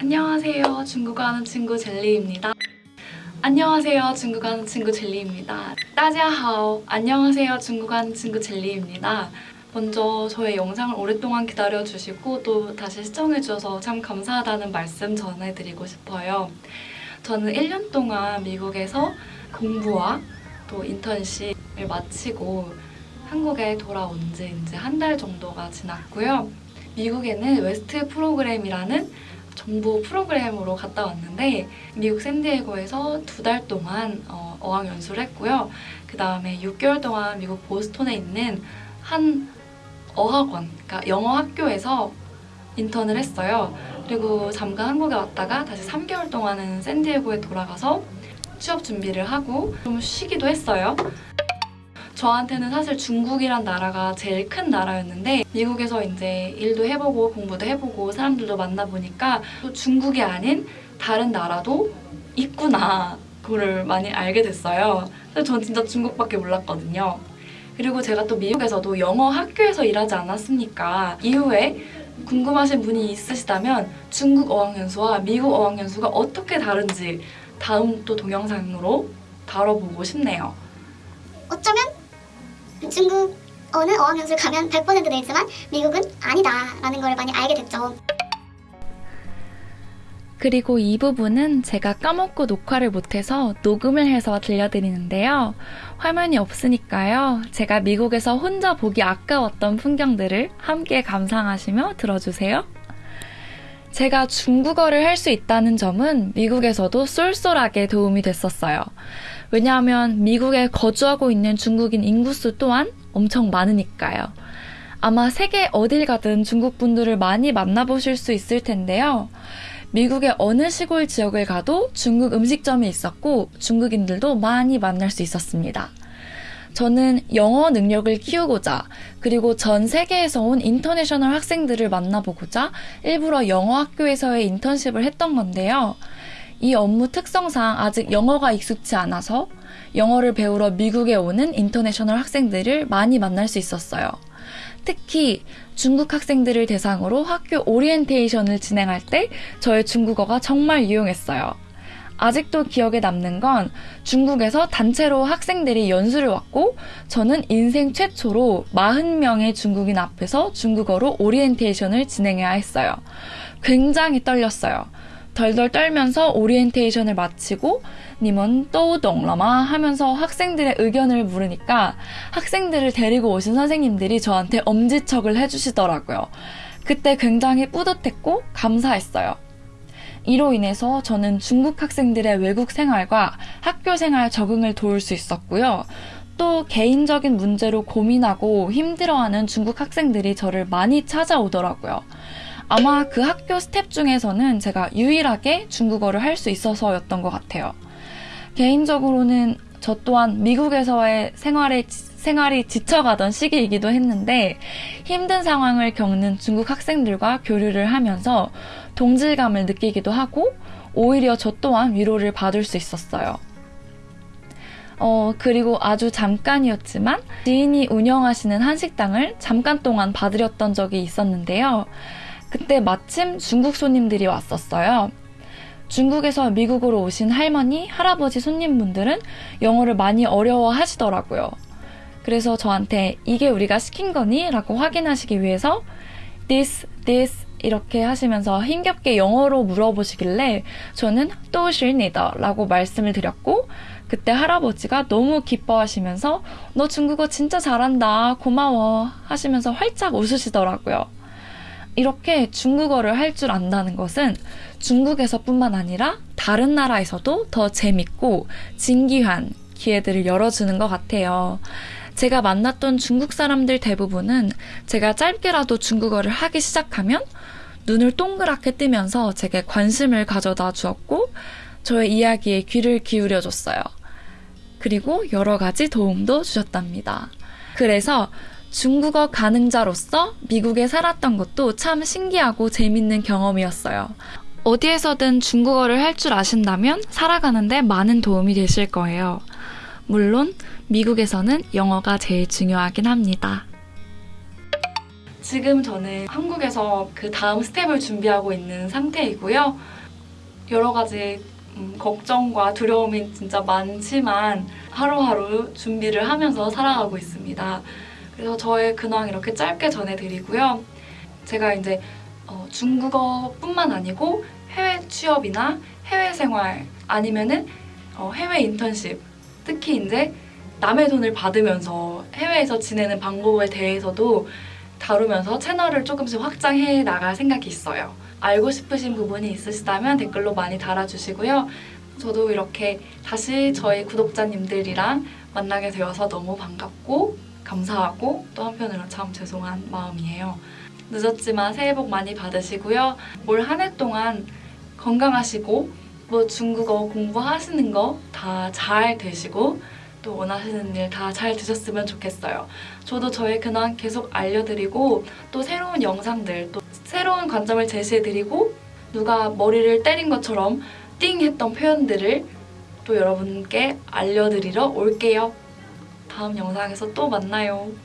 안녕하세요. 중국어 하는 친구 젤리입니다. 안녕하세요. 중국어 하는 친구 젤리입니다. 따자하오. 안녕하세요. 중국어 하는 친구 젤리입니다. 먼저 저의 영상을 오랫동안 기다려주시고 또 다시 시청해주셔서 참 감사하다는 말씀 전해드리고 싶어요. 저는 1년 동안 미국에서 공부와 또 인턴십을 마치고 한국에 돌아온 지 이제 한 달 정도가 지났고요. 미국에는 WEST 프로그램이라는 정부 프로그램으로 갔다 왔는데 미국 샌디에고에서 두 달 동안 어, 어학 연수를 했고요. 그 다음에 6개월 동안 미국 보스톤에 있는 한 어학원, 그러니까 영어 학교에서 인턴을 했어요. 그리고 잠깐 한국에 왔다가 다시 3개월 동안은 샌디에고에 돌아가서 취업 준비를 하고 좀 쉬기도 했어요. 저한테는 사실 중국이란 나라가 제일 큰 나라였는데 미국에서 이제 일도 해보고 공부도 해보고 사람들도 만나보니까 또 중국이 아닌 다른 나라도 있구나 그거를 많이 알게 됐어요. 그래서 전 진짜 중국밖에 몰랐거든요. 그리고 제가 또 미국에서도 영어 학교에서 일하지 않았습니까? 이후에 궁금하신 분이 있으시다면 중국 어학연수와 미국 어학연수가 어떻게 다른지 다음 또 동영상으로 다뤄보고 싶네요. 어쩌면 중국어는 어학연수를 가면 100% 되지만 미국은 아니다라는 걸 많이 알게 됐죠. 그리고 이 부분은 제가 까먹고 녹화를 못해서 녹음을 해서 들려드리는데요. 화면이 없으니까요. 제가 미국에서 혼자 보기 아까웠던 풍경들을 함께 감상하시며 들어주세요. 제가 중국어를 할 수 있다는 점은 미국에서도 쏠쏠하게 도움이 됐었어요. 왜냐하면 미국에 거주하고 있는 중국인 인구수 또한 엄청 많으니까요. 아마 세계 어딜 가든 중국 분들을 많이 만나보실 수 있을 텐데요. 미국의 어느 시골 지역을 가도 중국 음식점이 있었고 중국인들도 많이 만날 수 있었습니다. 저는 영어 능력을 키우고자 그리고 전 세계에서 온 international 학생들을 만나보고자 일부러 영어 학교에서의 인턴십을 했던 건데요. 이 업무 특성상 아직 영어가 익숙치 않아서 영어를 배우러 미국에 오는 international 학생들을 많이 만날 수 있었어요. 특히 중국 학생들을 대상으로 학교 오리엔테이션을 진행할 때 저의 중국어가 정말 유용했어요. 아직도 기억에 남는 건 중국에서 단체로 학생들이 연수를 왔고 저는 인생 최초로 40명의 중국인 앞에서 중국어로 오리엔테이션을 진행해야 했어요. 굉장히 떨렸어요. 덜덜 떨면서 오리엔테이션을 마치고 你们都懂了吗 하면서 학생들의 의견을 물으니까 학생들을 데리고 오신 선생님들이 저한테 엄지척을 해주시더라고요. 그때 굉장히 뿌듯했고 감사했어요. 이로 인해서 저는 중국 학생들의 외국 생활과 학교 생활 적응을 도울 수 있었고요. 또 개인적인 문제로 고민하고 힘들어하는 중국 학생들이 저를 많이 찾아오더라고요. 아마 그 학교 스텝 중에서는 제가 유일하게 중국어를 할 수 있어서였던 것 같아요. 개인적으로는 저 또한 미국에서의 생활에 생활이 지쳐가던 시기이기도 했는데 힘든 상황을 겪는 중국 학생들과 교류를 하면서 동질감을 느끼기도 하고 오히려 저 또한 위로를 받을 수 있었어요. 어, 그리고 아주 잠깐이었지만 지인이 운영하시는 한식당을 잠깐 동안 봐드렸던 적이 있었는데요. 그때 마침 중국 손님들이 왔었어요. 중국에서 미국으로 오신 할머니, 할아버지 손님분들은 영어를 많이 어려워 하시더라고요. 그래서 저한테 이게 우리가 시킨 거니? 라고 확인하시기 위해서 this, this 이렇게 하시면서 힘겹게 영어로 물어보시길래 저는 또실니다 라고 말씀을 드렸고 그때 할아버지가 너무 기뻐하시면서 너 중국어 진짜 잘한다 고마워 하시면서 활짝 웃으시더라고요. 이렇게 중국어를 할 줄 안다는 것은 중국에서뿐만 아니라 다른 나라에서도 더 재밌고 진기한 기회들을 열어주는 것 같아요. 제가 만났던 중국 사람들 대부분은 제가 짧게라도 중국어를 하기 시작하면 눈을 동그랗게 뜨면서 제게 관심을 가져다 주었고 저의 이야기에 귀를 기울여 줬어요. 그리고 여러 가지 도움도 주셨답니다. 그래서 중국어 가능자로서 미국에 살았던 것도 참 신기하고 재밌는 경험이었어요. 어디에서든 중국어를 할 줄 아신다면 살아가는데 많은 도움이 되실 거예요. 물론 미국에서는 영어가 제일 중요하긴 합니다. 지금 저는 한국에서 그 다음 스텝을 준비하고 있는 상태이고요. 여러 가지 음, 걱정과 두려움이 진짜 많지만 하루하루 준비를 하면서 살아가고 있습니다. 그래서 저의 근황 이렇게 짧게 전해드리고요. 제가 이제 어, 중국어뿐만 아니고 해외 취업이나 해외 생활 아니면은 어, 해외 인턴십 특히 이제 남의 돈을 받으면서 해외에서 지내는 방법에 대해서도 다루면서 채널을 조금씩 확장해 나갈 생각이 있어요. 알고 싶으신 부분이 있으시다면 댓글로 많이 달아주시고요. 저도 이렇게 다시 저희 구독자님들이랑 만나게 되어서 너무 반갑고 감사하고 또 한편으로 참 죄송한 마음이에요. 늦었지만 새해 복 많이 받으시고요. 올 한 해 동안 건강하시고 뭐 중국어 공부하시는 거 다 잘 되시고 또 원하시는 일 다 잘 되셨으면 좋겠어요. 저도 저의 근황 계속 알려드리고 또 새로운 영상들 또 새로운 관점을 제시해드리고 누가 머리를 때린 것처럼 띵 했던 표현들을 또 여러분께 알려드리러 올게요. 다음 영상에서 또 만나요.